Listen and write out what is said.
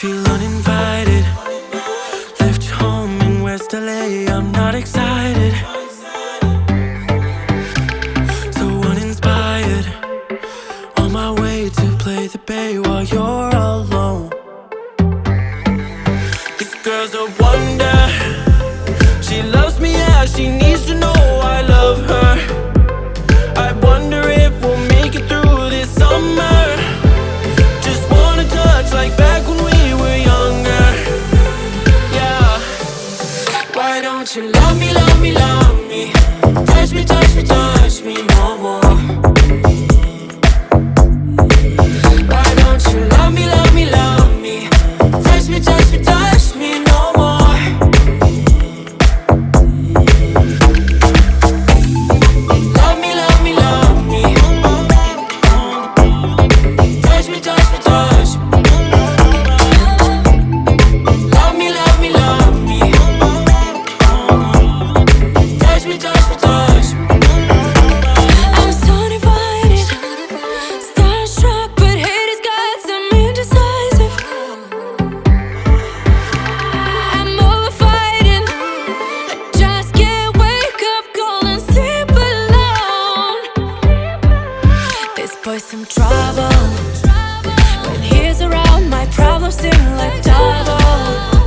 feel uninvited. Left home in West LA, I'm not excited. So uninspired. On my way to play the bay while you're alone. This girl's a wonder. She loves me, as she needs to know trouble. When he's around, my problems seem like double.